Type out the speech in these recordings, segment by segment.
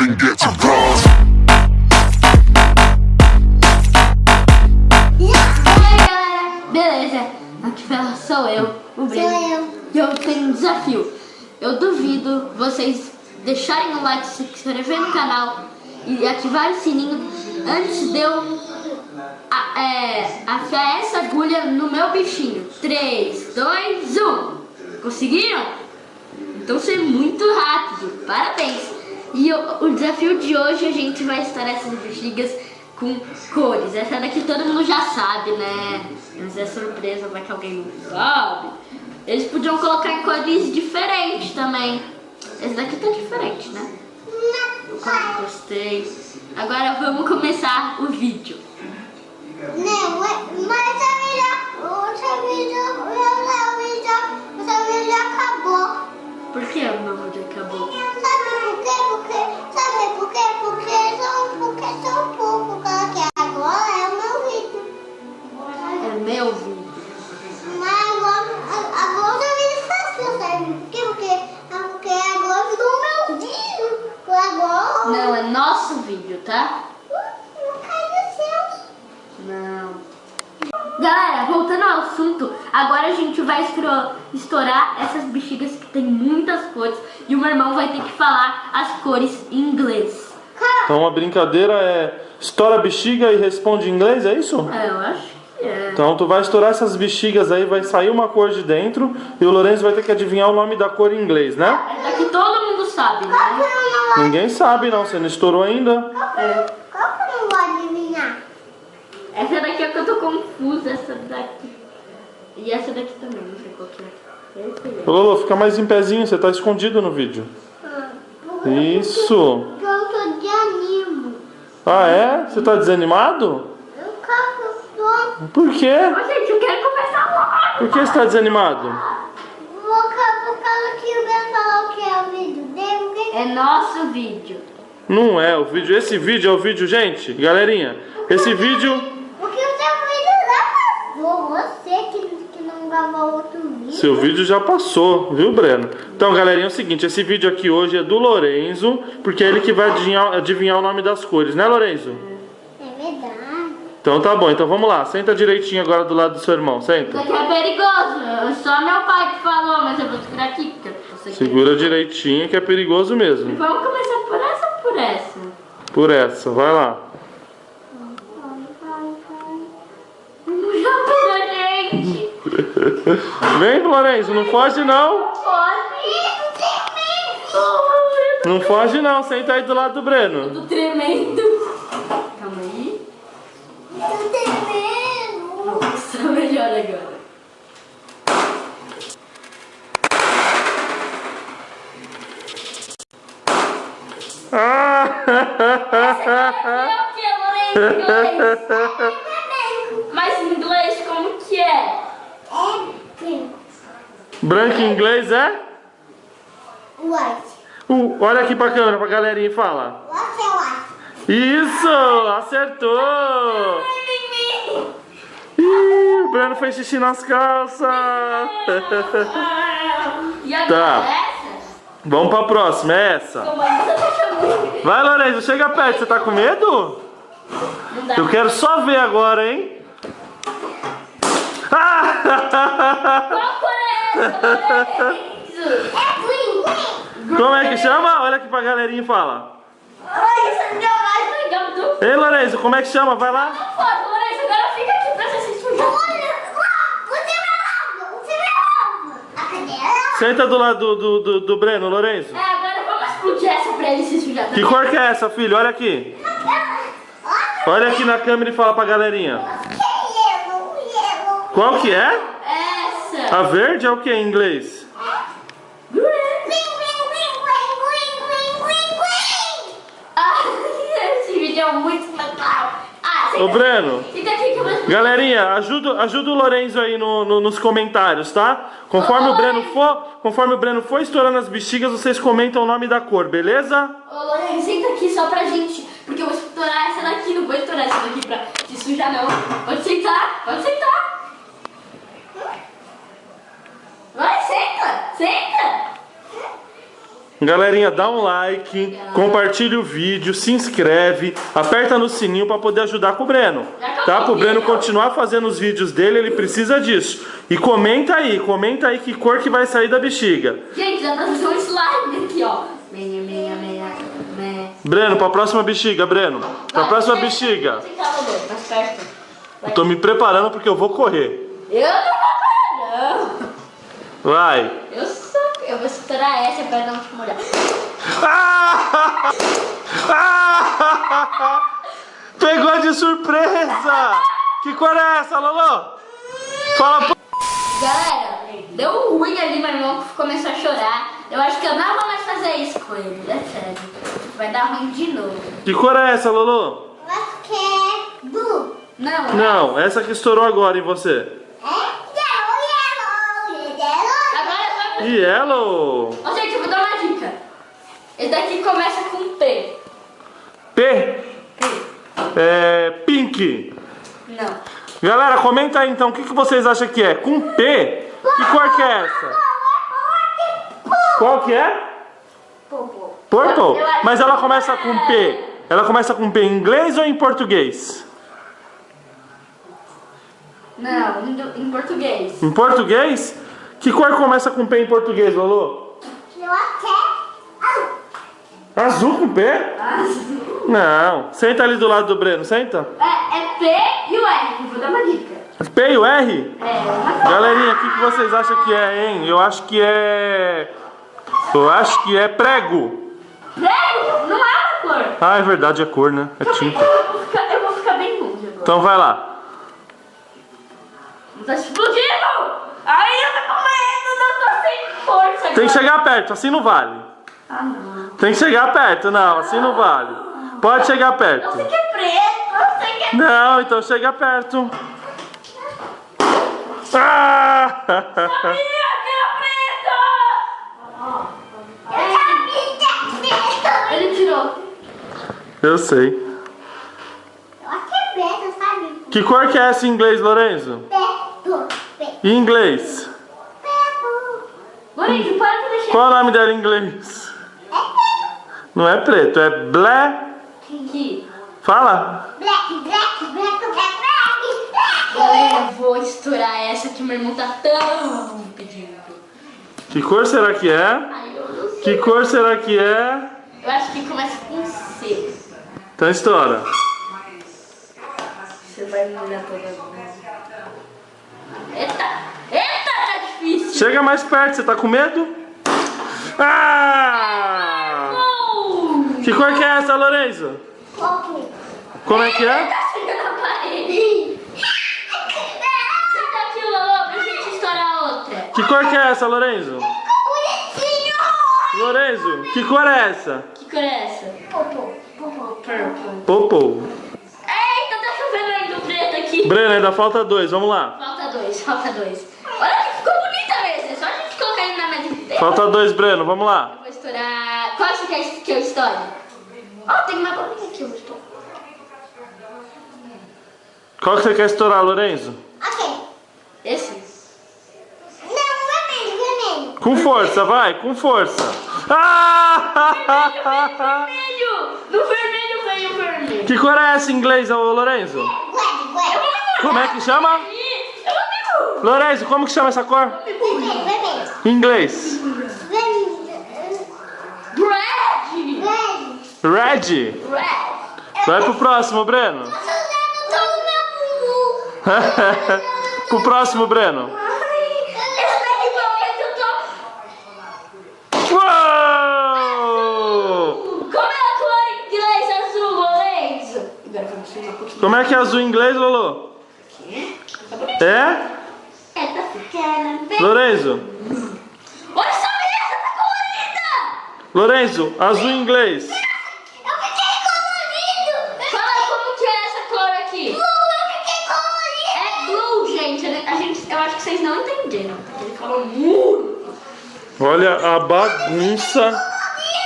even get to cross. E aí galera, beleza? Aqui fala sou eu, o Breno. Sou eu. E eu tenho um desafio. Eu duvido vocês deixarem o like, se inscrever no canal e ativar o sininho antes de eu a- é, afiar essa agulha no meu bichinho. 3, 2, 1. Conseguiram? Então foi muito rápido. Parabéns. E o, o desafio de hoje a gente vai estourar essas bexigas com cores. Essa daqui todo mundo já sabe, né? Mas é surpresa, vai que alguém não sabe. Eles podiam colocar em cores diferentes também. Esse daqui tá diferente, né? Eu quase gostei. Agora vamos começar o vídeo. Não, é- mas essa vídeo, essa vídeo, Não, é nosso vídeo, tá? não cai no céu. Não. Galera, voltando ao assunto, agora a gente vai estourar essas bexigas que tem muitas cores e o meu irmão vai ter que falar as cores em inglês. Então a brincadeira é estoura a bexiga e responde em inglês, é isso? É, eu acho que é. Então tu vai estourar essas bexigas aí, vai sair uma cor de dentro e o Lourenço vai ter que adivinhar o nome da cor em inglês, né? Essa daqui todo sabe, né? Ninguém sabe não, você não estourou ainda. É. Qual que eu não vou adivinhar? Essa daqui é que eu tô confusa, essa daqui. E essa daqui também, não sei qual que é. Ô Lolo, fica mais em pezinho, você tá escondido no vídeo. Isso. Porque eu tô de animo. Ah é? Você tá desanimado? Eu quero. Por quê? Ô, gente, eu quero começar logo. Por que você tá desanimado? É nosso vídeo. Não é, o vídeo, esse vídeo é o vídeo, gente, galerinha. Esse vídeo, Porque o seu vídeo já passou. Você que, que não gravou outro vídeo. seu vídeo já passou, viu, Breno? Então, galerinha, é o seguinte, esse vídeo aqui hoje é do Lorenzo, porque é ele que vai adivinhar, adivinhar o nome das cores, né, Lorenzo? É verdade. Então tá bom, então vamos lá, senta direitinho agora do lado do seu irmão, senta. Isso aqui é perigoso. Só meu pai que falou, mas eu vou segurar aqui. Você Segura direitinho que é perigoso mesmo. Vamos começar por essa ou por essa? Por essa, vai lá. Vem, Lorenzo, não foge não. Não foge não, senta aí do lado do Breno. Tô tremendo. Calma aí. Eu tenho medo. Nossa, melhor agora. É o que, Lourenço? Inglês. Mas em inglês como que é? É. Branco em inglês é? White. Uh, olha aqui pra câmera, pra galerinha e fala. É white? Isso! Acertou! Ih, o Breno fez xixi nas calças. E agora Tá. essa? Vamos pra próxima, é essa. Vai, Lorenzo, chega perto. Você tá com medo? Eu quero só ver agora, hein? Ah! Qual cor é? É. Como é que chama? Olha aqui pra galerinha e fala. É a mais legal do Ei, Lorenzo, como é que chama? Vai lá. Agora fica aqui pra você se cadeira. Senta do lado do, do, do, do Breno, Lorenzo. É, explodir essa pra ele se sujar Que cor que é essa, filho? Olha aqui. Olha aqui na câmera e fala pra galerinha. Qual que é? Essa. A verde é o que em inglês? Green, green, green, green, green, green. Ai, esse vídeo é muito legal. Ô, Breno. Galerinha, ajuda, ajuda o Lorenzo aí no, no- nos comentários, tá? Conforme o Breno for, conforme o Breno for estourando as bexigas, vocês comentam o nome da cor, beleza? Ô, Lourenço, senta aqui só pra gente, porque eu vou estourar essa daqui, não vou estourar essa daqui pra te sujar, não. Pode sentar, pode sentar. Vai, senta, senta. Galerinha, dá um like, compartilha o vídeo, se inscreve, aperta no sininho para poder ajudar com o Breno. Tá? Pro Breno continuar fazendo os vídeos dele, ele precisa disso. E comenta aí, comenta aí que cor que vai sair da bexiga. Gente, já tá fazendo um slime aqui, ó. Meia, meia, meia, meia. Breno, pra próxima bexiga, Breno. Pra Vai, próxima bexiga. tá, perto. Eu tô me preparando porque eu vou correr. Eu não vou não. Vai. Eu sou... Eu vou estourar essa pra não te molhar. Pegou de surpresa! Que cor é essa, Lolo? Fala pro... Galera, deu ruim ali, meu irmão começou a chorar. Eu acho que eu não vou mais fazer isso com ele, é sério. Vai dar ruim de novo. Que cor é essa, Lolo? Eu acho que é blue. Não, Não, essa que estourou agora em você. É yellow, yellow, yellow. Vai... Yellow. Ô, gente, eu vou dar uma dica. Esse daqui começa com P. P. É. Pink. Não. Galera, comenta aí então, o que, que vocês acham que é? Com P? Que cor que é essa? Qual que é? Purple? Acho Mas ela começa é. com P. Ela começa com P em inglês ou em português? Não, em português. Em português? Que cor começa com P em português, Lolo? Eu acho que é azul. Azul com P? Azul. Não. Senta ali do lado do Breno, senta. É, é P e o R. Vou dar uma dica. P e o R? É, Galerinha, o que, que vocês acham que é, hein? Eu acho que é. Eu acho que é prego. Prego, não é uma cor. Ah, é verdade, é cor, né? É tinta. Eu vou ficar, eu vou ficar bem longe agora. Então vai lá. Tá explodindo! Ai, eu tô com medo, não tô sem força Tem que chegar perto, assim não vale. Ah, não. Tem que chegar perto, não, assim não vale. Pode chegar Eu perto. sei que é preto, eu sei que é Não, então chega perto. Ah! Sabia que era preto! Eu sabia. Ele tirou. Eu sei. Eu acho que é preto, sabe? Que cor que é essa em inglês, Lorenzo? Preto. Em inglês. Preto. Lourenço, para de mexer. Qual é o nome dela em inglês? É preto. Não é preto, é. Aqui. Fala. Black, black, black, black, black, black. Galera, eu vou estourar essa que meu irmão tá tão pedindo. Que cor será que é? Ai. Que cor será que é? Eu acho que começa com C. Então estoura. Você vai me olhar toda vez. Eita! Eita, tá difícil! Chega mais perto, você tá com medo? Ah! Oh! Que cor que é essa, Lorenzo? Ok. Como é que é? Tá chegando na parede! Senta aqui, Lolo, pra gente estourar outra. Que cor que é essa, Lorenzo? Bonitinho. Lorenzo, que cor é essa? Que cor é essa? Popo, popo. Purple. Popô. Eita, tá chovendo ainda o preto aqui. Breno, ainda falta dois, vamos lá. Falta dois. Olha que ficou bonita mesmo. É só a gente colocar ele na mesa inteira. Falta dois, Breno, vamos lá. Eu vou estourar. Qual você quer que eu estoure? Ó, tem uma bolinha aqui, eu vou estourar. Qual que você quer estourar, Lorenzo? Ok. Esse? Não, vermelho, vermelho. Com força, vai, com força. Ah! Vermelho! No vermelho veio o vermelho. Que cor é essa em inglês, ô Lorenzo? Como é que chama? Lorenzo, como que chama essa cor? Em inglês. Red! Red. Red! Vai pro próximo, Breno. Pro próximo, Breno. Uou! Como é a cor em inglês azul, Lorenzo? Como é que é azul em inglês, Lolo? É? Lorenzo. Olha essa mesa, tá colorida! Lorenzo, azul em inglês. Eu fiquei colorido. Fala como que é essa cor aqui. Blue, eu fiquei colorido. É blue, gente. A gente. Eu acho que vocês não entenderam. Ele falou muito. Olha a bagunça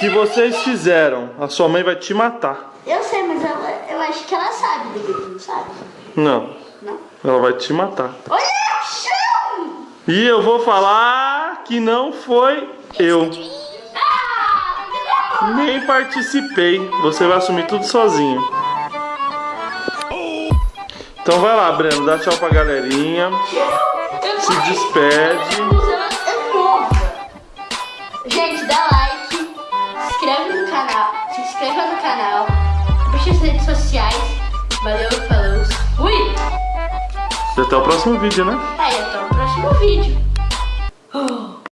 que vocês fizeram. A sua mãe vai te matar. Eu sei, mas ela, eu acho que ela sabe não sabe? Não, Não? ela vai te matar. Olha! E eu vou falar que não foi eu. Nem participei. Você vai assumir tudo sozinho. Então vai lá, Breno. Dá tchau pra galerinha. Se despede. Gente, dá like, se inscreve no canal, se inscreva no canal, puxa as redes sociais. Valeu, falou, fui! E até o próximo vídeo, né? Aí, até o próximo vídeo.